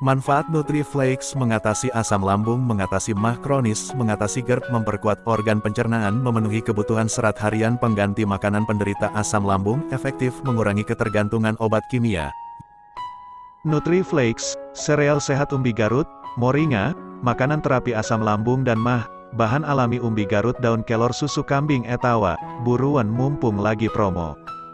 Manfaat NutriFlakes mengatasi asam lambung, mengatasi mah kronis, mengatasi GERD, memperkuat organ pencernaan, memenuhi kebutuhan serat harian pengganti makanan penderita asam lambung, efektif mengurangi ketergantungan obat kimia. NutriFlakes, sereal sehat umbi Garut, moringa, makanan terapi asam lambung dan mah, bahan alami umbi Garut daun kelor susu kambing etawa, buruan mumpung lagi promo.